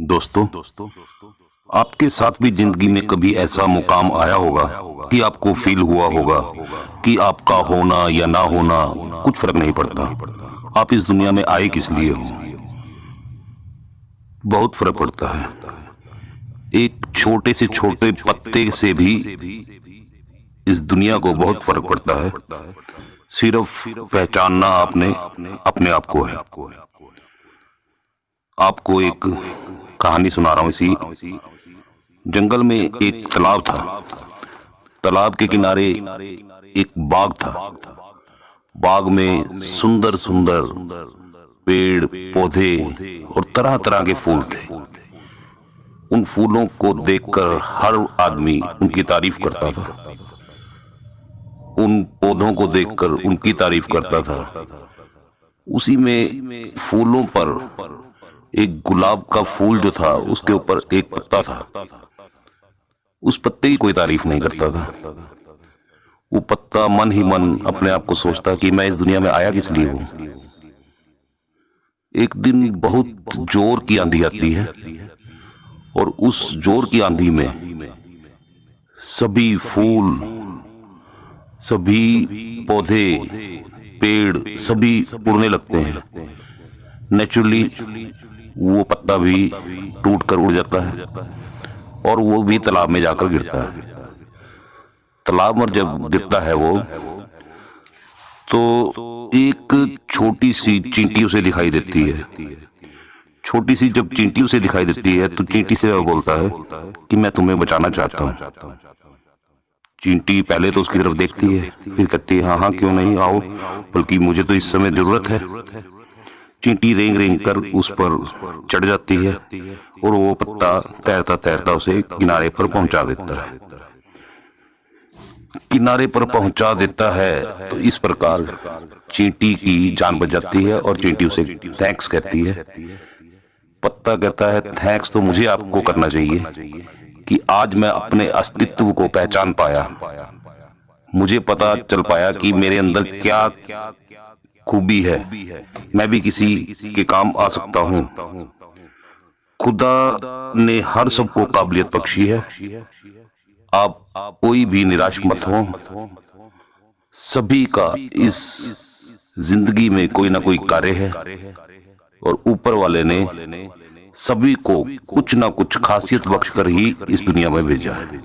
दोस्तों दोस्तों आपके साथ भी ज़िंदगी में कभी ऐसा मुकाम आया होगा कि आपको फील हुआ होगा कि आपका होना या ना होना कुछ फ़र्क नहीं पड़ता। आप इस दुनिया में आए किस लिए हो? बहुत फ़र्क पड़ता है। एक छोटे से छोटे पत्ते से भी इस दुनिया को बहुत फ़र्क पड़ता है। सिर्फ़ पहचानना आपने अपने आप को है। आपको एक कहानी सुना रहा हूँ इसी जंगल में एक तालाब था। तालाब के किनारे एक बाग था। बाग में सुंदर सुंदर पेड़, पौधे और तरह तरह के फूल थे। उन फूलों को देखकर हर आदमी उनकी तारीफ़ करता था। उन पौधों को देखकर उनकी तारीफ़ करता था। उसी में फूलों पर एक गुलाब का फूल जो था, उसके ऊपर एक पत्ता था। उस पत्ते की कोई तारीफ़ नहीं करता था। वो पत्ता मन ही मन अपने आप को सोचता कि मैं इस दुनिया में आया किस लिए हूँ। एक दिन बहुत ज़ोर की आंधी आती है और उस ज़ोर की आंधी में सभी फूल, सभी पौधे, पेड़, सभी उड़ने लगते हैं। नेचुरली वो पत्ता भी टूट कर उड़ जाता है और वो भी तालाब में जाकर गिरता है। तालाब में जब गिरता है वो तो एक छोटी सी चींटी उसे दिखाई देती है। छोटी सी जब चींटी उसे दिखाई देती है तो चींटी से वह बोलता है कि मैं तुम्हें बचाना चाहता हूँ। चींटी पहले तो उसकी तरफ़ देखती है, फिर कहती है हाँ हाँ क्यों नहीं? आओ, बल्कि मुझे तो इस समय ज़रूरत है। चींटी रेंग रेंग कर उस पर चढ़ जाती है और वो पत्ता तैरता तैरता उसे किनारे पर पहुँचा देता है। किनारे पर पहुँचा देता है तो इस प्रकार चींटी की जान बच जाती है और चींटी उसे थैंक्स कहती है। पत्ता कहता है थैंक्स तो मुझे आपको करना चाहिए कि आज मैं अपने अस्तित्व को पहचान पाया। मुझे पता चल पाया कि मेरे अंदर क्या खूबी है। मैं भी किसी के काम आ सकता हूँ। खुदा ने हर सबको काबिलियत बख्शी है। आप कोई भी निराश मत हो। सभी का इस ज़िंदगी में कोई ना कोई कार्य है। और ऊपर वाले ने सभी को कुछ ना कुछ खासियत बख्श कर ही इस दुनिया में भेजा है।